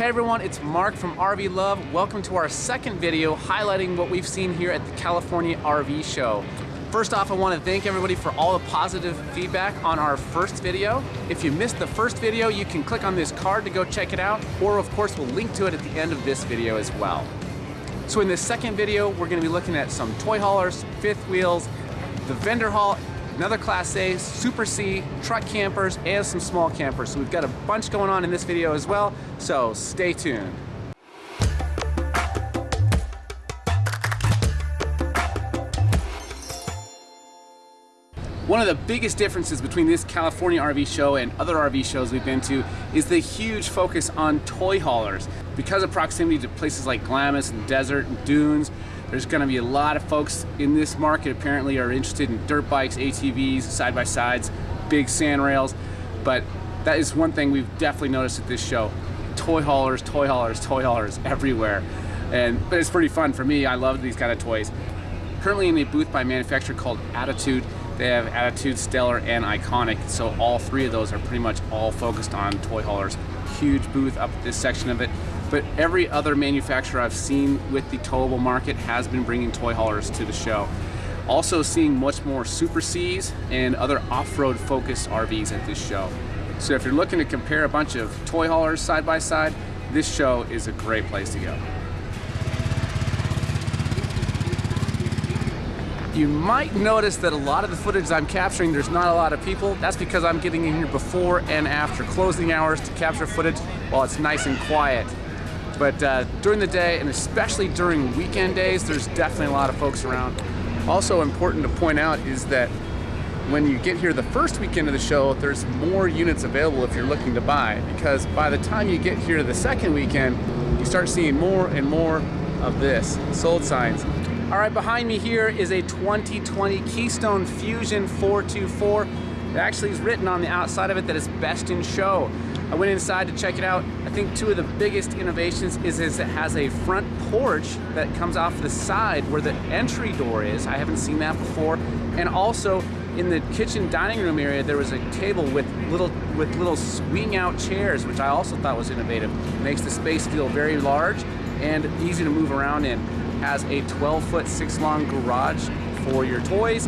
Hey everyone, it's Mark from RV Love. Welcome to our second video highlighting what we've seen here at the California RV Show. First off, I want to thank everybody for all the positive feedback on our first video. If you missed the first video, you can click on this card to go check it out, or of course we'll link to it at the end of this video as well. So in this second video, we're going to be looking at some toy haulers, fifth wheels, the vendor hall, another Class A, Super C, truck campers, and some small campers. So we've got a bunch going on in this video as well, so stay tuned. One of the biggest differences between this California RV show and other RV shows we've been to is the huge focus on toy haulers. Because of proximity to places like Glamis and Desert and Dunes, there's going to be a lot of folks in this market apparently are interested in dirt bikes, ATVs, side-by-sides, big sand rails, but that is one thing we've definitely noticed at this show. Toy haulers, toy haulers, toy haulers everywhere. And, but it's pretty fun for me. I love these kind of toys. Currently in a booth by a manufacturer called Attitude, they have Attitude, Stellar, and Iconic. So all three of those are pretty much all focused on toy haulers. Huge booth up this section of it. But every other manufacturer I've seen with the towable market has been bringing toy haulers to the show. Also seeing much more Super Cs and other off-road focused RVs at this show. So if you're looking to compare a bunch of toy haulers side by side, this show is a great place to go. You might notice that a lot of the footage I'm capturing, there's not a lot of people. That's because I'm getting in here before and after closing hours to capture footage while it's nice and quiet. But uh, during the day, and especially during weekend days, there's definitely a lot of folks around. Also important to point out is that when you get here the first weekend of the show, there's more units available if you're looking to buy, because by the time you get here the second weekend, you start seeing more and more of this, sold signs. All right, behind me here is a 2020 Keystone Fusion 424. It actually is written on the outside of it that it's best in show. I went inside to check it out. I think two of the biggest innovations is, is it has a front porch that comes off the side where the entry door is. I haven't seen that before. And also in the kitchen dining room area, there was a table with little with little swing out chairs, which I also thought was innovative. It makes the space feel very large and easy to move around in has a 12 foot 6 long garage for your toys,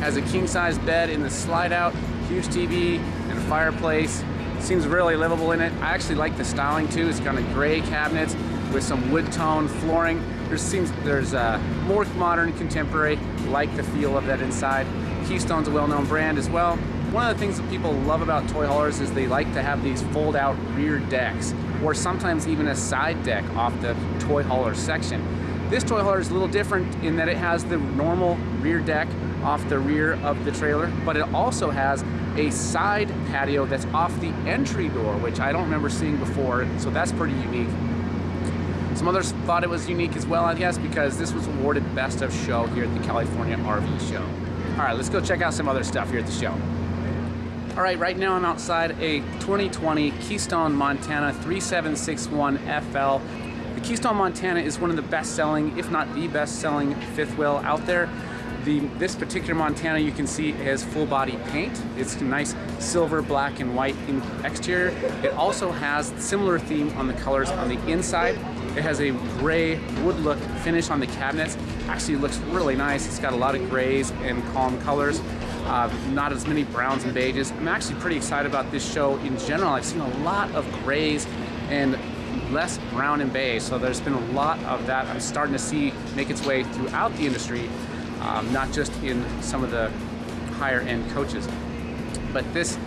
has a king size bed in the slide out, huge TV and a fireplace. Seems really livable in it. I actually like the styling too. It's kind of gray cabinets with some wood tone flooring. There seems there's a more modern contemporary, like the feel of that inside. Keystone's a well-known brand as well. One of the things that people love about toy haulers is they like to have these fold out rear decks or sometimes even a side deck off the toy hauler section. This toy hauler is a little different in that it has the normal rear deck off the rear of the trailer, but it also has a side patio that's off the entry door, which I don't remember seeing before, so that's pretty unique. Some others thought it was unique as well, I guess, because this was awarded Best of Show here at the California RV Show. All right, let's go check out some other stuff here at the show. All right, right now I'm outside a 2020 Keystone Montana 3761 FL the Keystone Montana is one of the best-selling, if not the best-selling fifth wheel out there. The, this particular Montana you can see has full body paint. It's a nice silver, black, and white in exterior. It also has similar theme on the colors on the inside. It has a gray wood look finish on the cabinets. Actually looks really nice. It's got a lot of grays and calm colors. Uh, not as many browns and beiges. I'm actually pretty excited about this show in general. I've seen a lot of grays and less brown and beige. So there's been a lot of that I'm starting to see make its way throughout the industry, um, not just in some of the higher end coaches. But this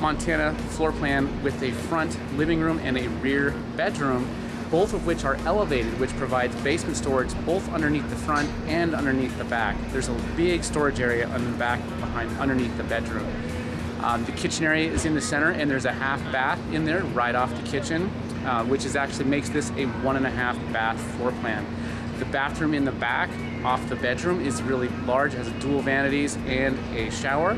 Montana floor plan with a front living room and a rear bedroom, both of which are elevated, which provides basement storage both underneath the front and underneath the back. There's a big storage area on the back behind underneath the bedroom. Um, the kitchen area is in the center and there's a half bath in there right off the kitchen. Uh, which is actually makes this a one and a half bath floor plan. The bathroom in the back off the bedroom is really large, has dual vanities and a shower.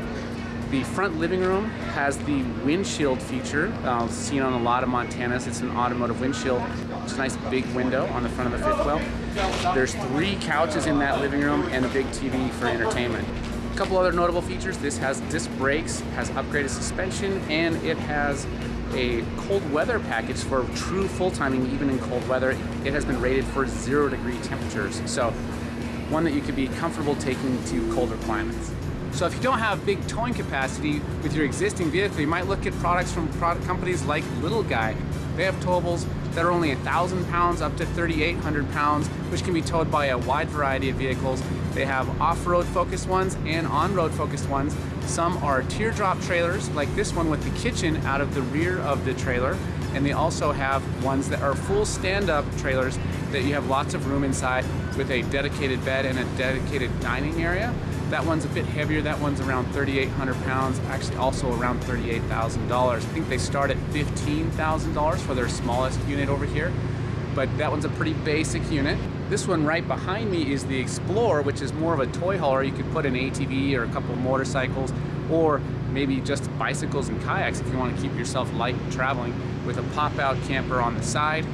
The front living room has the windshield feature, uh, seen on a lot of Montanas. It's an automotive windshield. It's a nice big window on the front of the fifth wheel. There's three couches in that living room and a big TV for entertainment. A couple other notable features, this has disc brakes, has upgraded suspension, and it has a cold weather package for true full timing even in cold weather. It has been rated for zero degree temperatures. So one that you could be comfortable taking to colder climates. So if you don't have big towing capacity with your existing vehicle, you might look at products from product companies like Little Guy. They have towables that are only 1,000 pounds up to 3,800 pounds, which can be towed by a wide variety of vehicles. They have off-road focused ones and on-road focused ones. Some are teardrop trailers, like this one with the kitchen out of the rear of the trailer. And they also have ones that are full stand-up trailers that you have lots of room inside with a dedicated bed and a dedicated dining area. That one's a bit heavier. That one's around 3,800 pounds, actually also around $38,000. I think they start at $15,000 for their smallest unit over here, but that one's a pretty basic unit. This one right behind me is the Explorer, which is more of a toy hauler. You could put an ATV or a couple motorcycles or maybe just bicycles and kayaks if you want to keep yourself light traveling with a pop-out camper on the side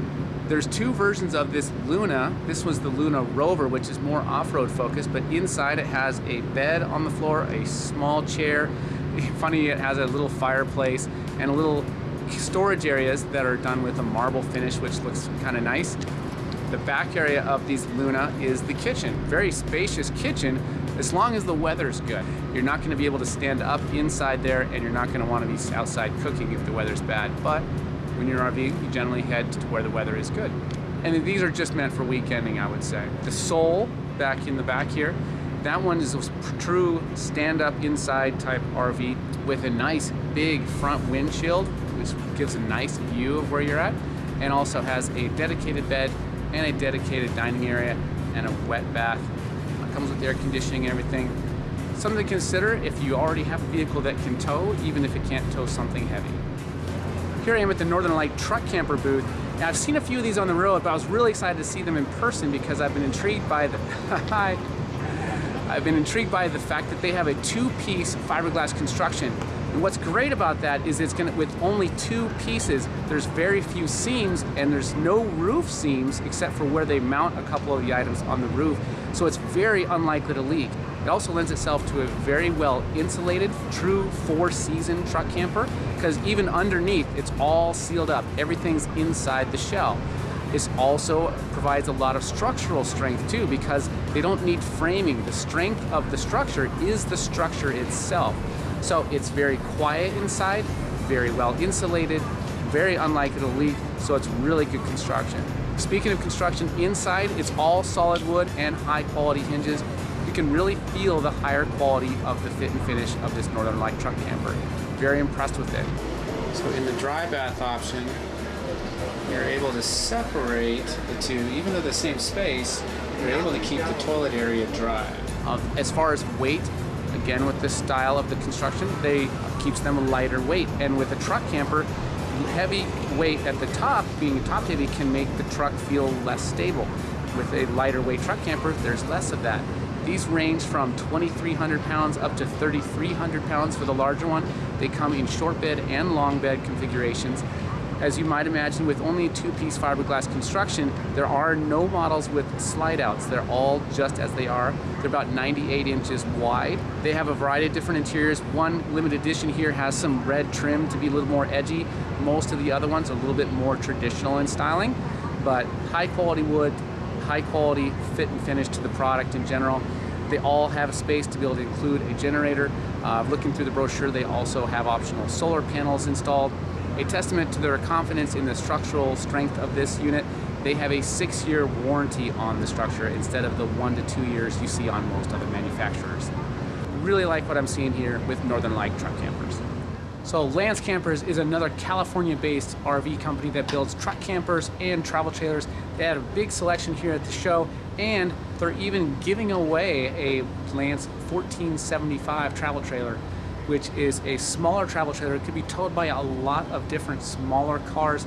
there's two versions of this Luna. This was the Luna Rover, which is more off-road focused, but inside it has a bed on the floor, a small chair. Funny, it has a little fireplace and a little storage areas that are done with a marble finish, which looks kind of nice. The back area of these Luna is the kitchen. Very spacious kitchen, as long as the weather's good. You're not gonna be able to stand up inside there and you're not gonna wanna be outside cooking if the weather's bad, but when you're RVing, you generally head to where the weather is good. And these are just meant for weekending, I would say. The Soul, back in the back here, that one is a true stand-up inside type RV with a nice big front windshield, which gives a nice view of where you're at, and also has a dedicated bed and a dedicated dining area and a wet bath. It comes with air conditioning and everything. Something to consider if you already have a vehicle that can tow, even if it can't tow something heavy. Here I am at the Northern Lite Truck Camper booth. Now, I've seen a few of these on the road, but I was really excited to see them in person because I've been intrigued by the, I've been intrigued by the fact that they have a two-piece fiberglass construction. And what's great about that is it's gonna, with only two pieces, there's very few seams and there's no roof seams except for where they mount a couple of the items on the roof. So it's very unlikely to leak. It also lends itself to a very well insulated, true four season truck camper because even underneath, it's all sealed up. Everything's inside the shell. This also provides a lot of structural strength too because they don't need framing. The strength of the structure is the structure itself. So it's very quiet inside, very well insulated, very unlikely to leak, so it's really good construction. Speaking of construction inside, it's all solid wood and high quality hinges. You can really feel the higher quality of the fit and finish of this Northern Lite truck camper. Very impressed with it. So in the dry bath option, you're able to separate the two, even though the same space, you're able to keep the toilet area dry. Uh, as far as weight, again with the style of the construction, they keeps them lighter weight. And with a truck camper, heavy weight at the top, being top heavy, can make the truck feel less stable. With a lighter weight truck camper, there's less of that. These range from 2,300 pounds up to 3,300 pounds for the larger one. They come in short bed and long bed configurations. As you might imagine, with only a two-piece fiberglass construction, there are no models with slide outs. They're all just as they are. They're about 98 inches wide. They have a variety of different interiors. One limited edition here has some red trim to be a little more edgy. Most of the other ones are a little bit more traditional in styling, but high quality wood, high quality fit and finish to the product in general. They all have space to be able to include a generator. Uh, looking through the brochure, they also have optional solar panels installed. A testament to their confidence in the structural strength of this unit, they have a six-year warranty on the structure instead of the one to two years you see on most other manufacturers. Really like what I'm seeing here with Northern Lite truck campers. So Lance Campers is another California-based RV company that builds truck campers and travel trailers. They had a big selection here at the show and they're even giving away a Lance 1475 travel trailer which is a smaller travel trailer. It could be towed by a lot of different smaller cars.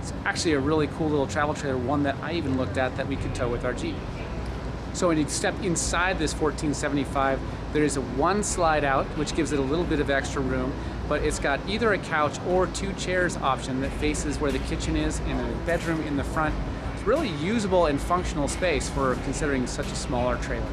It's actually a really cool little travel trailer, one that I even looked at that we could tow with our Jeep. So when you step inside this 1475, there is a one slide out, which gives it a little bit of extra room, but it's got either a couch or two chairs option that faces where the kitchen is and a bedroom in the front. It's really usable and functional space for considering such a smaller trailer.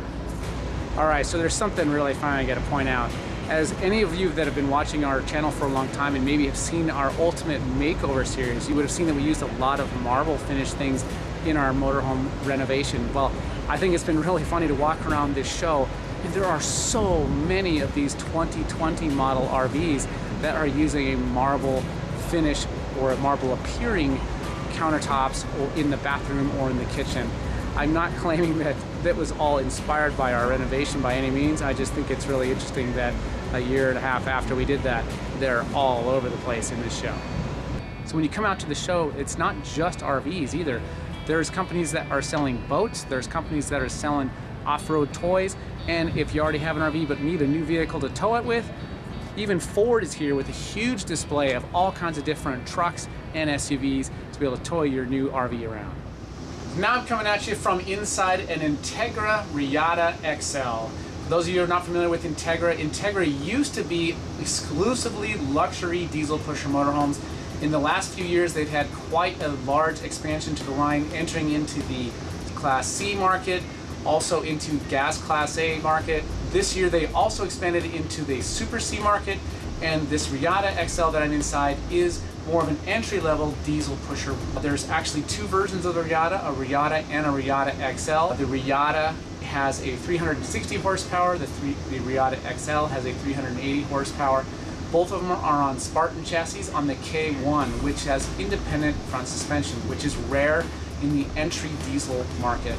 All right, so there's something really fun I gotta point out. As any of you that have been watching our channel for a long time and maybe have seen our Ultimate Makeover series, you would have seen that we used a lot of marble finish things in our motorhome renovation. Well, I think it's been really funny to walk around this show and there are so many of these 2020 model RVs that are using a marble finish or a marble appearing countertops or in the bathroom or in the kitchen. I'm not claiming that that was all inspired by our renovation by any means. I just think it's really interesting that a year and a half after we did that, they're all over the place in this show. So when you come out to the show, it's not just RVs either. There's companies that are selling boats, there's companies that are selling off-road toys, and if you already have an RV but need a new vehicle to tow it with, even Ford is here with a huge display of all kinds of different trucks and SUVs to be able to tow your new RV around. Now I'm coming at you from inside an Entegra Reatta XL. For those of you who are not familiar with Entegra, Entegra used to be exclusively luxury diesel pusher motorhomes. In the last few years, they've had quite a large expansion to the line, entering into the Class C market, also into gas Class A market. This year, they also expanded into the Super C market, and this Reatta XL that I'm inside is more of an entry-level diesel pusher. There's actually two versions of the Reatta, a Reatta and a Reatta XL. The Reatta has a 360 horsepower, the, three, the Reatta XL has a 380 horsepower. Both of them are on Spartan chassis on the K1, which has independent front suspension, which is rare in the entry diesel market.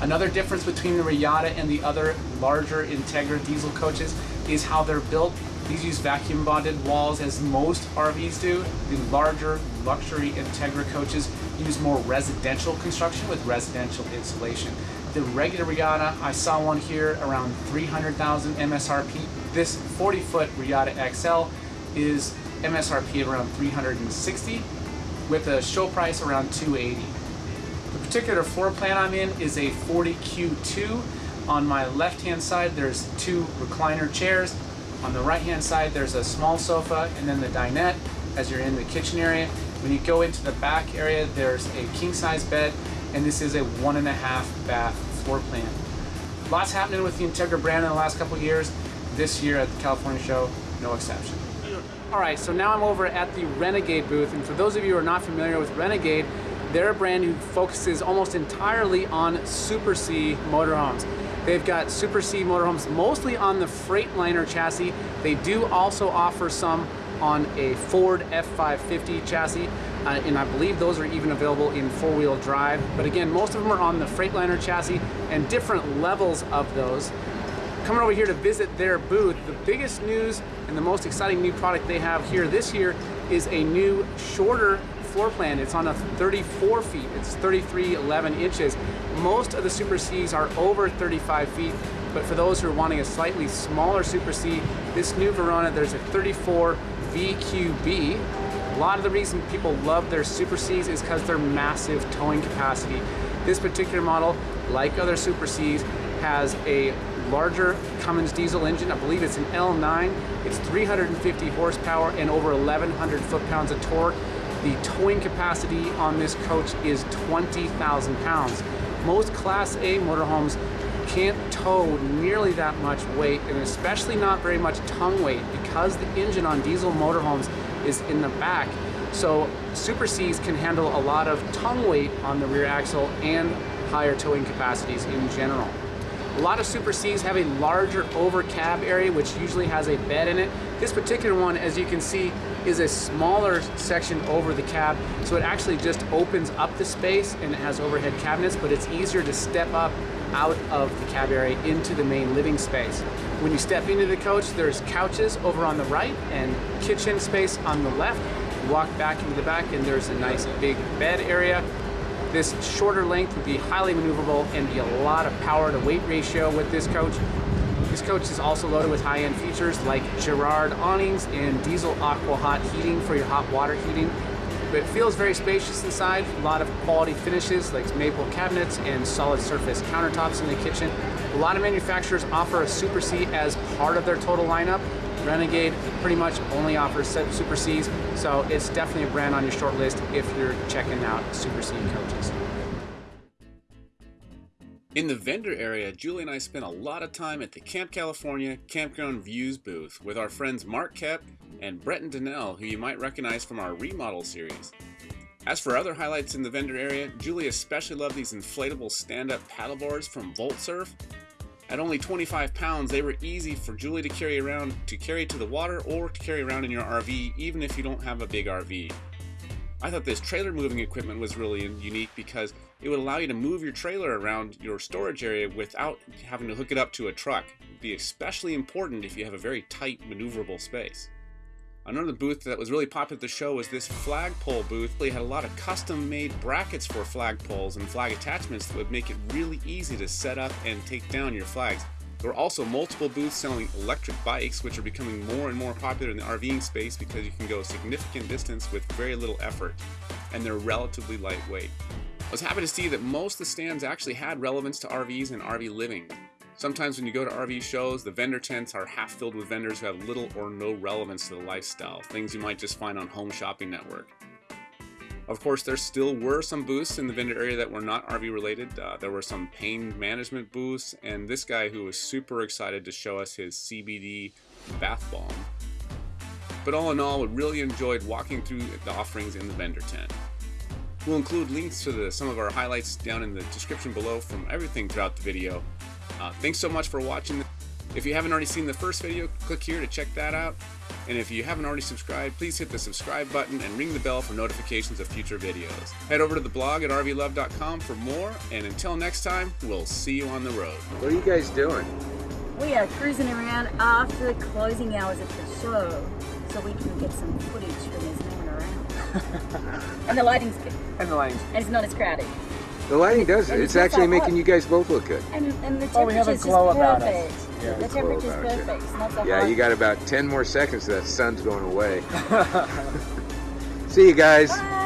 Another difference between the Reatta and the other larger Entegra diesel coaches is how they're built. These use vacuum bonded walls as most RVs do. The larger luxury Entegra coaches use more residential construction with residential insulation. The regular Reatta, I saw one here around 300,000 MSRP. This 40 foot Reatta XL is MSRP around 360 with a show price around 280. The particular floor plan I'm in is a 40Q2. On my left hand side there's two recliner chairs. On the right hand side there's a small sofa and then the dinette as you're in the kitchen area. When you go into the back area there's a king size bed and this is a one and a half bath floor plan. Lots happening with the Entegra brand in the last couple years. This year at the California show, no exception. All right, so now I'm over at the Renegade booth, and for those of you who are not familiar with Renegade, they're a brand who focuses almost entirely on Super C motorhomes. They've got Super C motorhomes mostly on the Freightliner chassis. They do also offer some on a Ford F550 chassis, uh, and I believe those are even available in four-wheel drive. But again, most of them are on the Freightliner chassis and different levels of those. Coming over here to visit their booth, the biggest news and the most exciting new product they have here this year is a new shorter floor plan. It's on a 34 feet. It's 33, 11 inches. Most of the Super Cs are over 35 feet, but for those who are wanting a slightly smaller Super C, this new Verona, there's a 34 VQB. A lot of the reason people love their Super Cs is because their massive towing capacity. This particular model, like other Super Cs, has a larger Cummins diesel engine. I believe it's an L9. It's 350 horsepower and over 1,100 foot-pounds of torque. The towing capacity on this coach is 20,000 pounds. Most Class A motorhomes can't tow nearly that much weight and especially not very much tongue weight because the engine on diesel motorhomes is in the back. So Super Cs can handle a lot of tongue weight on the rear axle and higher towing capacities in general. A lot of Super Cs have a larger over cab area, which usually has a bed in it. This particular one, as you can see, is a smaller section over the cab, so it actually just opens up the space and it has overhead cabinets, but it's easier to step up out of the cab area into the main living space. When you step into the coach, there's couches over on the right and kitchen space on the left. You walk back into the back and there's a nice big bed area this shorter length would be highly maneuverable and be a lot of power to weight ratio with this coach. This coach is also loaded with high-end features like Girard awnings and diesel aqua hot heating for your hot water heating. It feels very spacious inside, a lot of quality finishes like maple cabinets and solid surface countertops in the kitchen. A lot of manufacturers offer a Super C as part of their total lineup, Renegade pretty much only offers Super Cs, so it's definitely a brand on your short list if you're checking out Super C coaches. In the vendor area, Julie and I spent a lot of time at the Camp California Campground Views booth with our friends Mark Koep and Breton Donnell, who you might recognize from our remodel series. As for other highlights in the vendor area, Julie especially loved these inflatable stand-up paddleboards from Voltsurf. At only 25 pounds, they were easy for Julie to carry around to carry to the water or to carry around in your RV, even if you don't have a big RV. I thought this trailer moving equipment was really unique because it would allow you to move your trailer around your storage area without having to hook it up to a truck. It would be especially important if you have a very tight maneuverable space. Another booth that was really popular at the show was this flagpole booth. They had a lot of custom made brackets for flagpoles and flag attachments that would make it really easy to set up and take down your flags. There were also multiple booths selling electric bikes, which are becoming more and more popular in the RVing space because you can go a significant distance with very little effort, and they're relatively lightweight. I was happy to see that most of the stands actually had relevance to RVs and RV living. Sometimes when you go to RV shows, the vendor tents are half filled with vendors who have little or no relevance to the lifestyle, things you might just find on Home Shopping Network. Of course, there still were some booths in the vendor area that were not RV related. Uh, there were some pain management booths, and this guy who was super excited to show us his CBD bath bomb. But all in all, we really enjoyed walking through the offerings in the vendor tent. We'll include links to the, some of our highlights down in the description below from everything throughout the video. Uh, thanks so much for watching. If you haven't already seen the first video, click here to check that out. And if you haven't already subscribed, please hit the subscribe button and ring the bell for notifications of future videos. Head over to the blog at rvlove.com for more, and until next time, we'll see you on the road. What are you guys doing? We are cruising around after the closing hours of the show so we can get some footage when there's no one around. and the lighting's good. And the lighting's And it's not as crowded. The lighting does it. It's it's actually making hot. you guys both look good. And, and the Oh, we have a glow just about us. Yeah, the temperature's perfect. It's not so Yeah, hot. you got about 10 more seconds, that sun's going away. See you guys. Bye.